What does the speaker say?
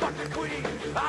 Fuck the queen.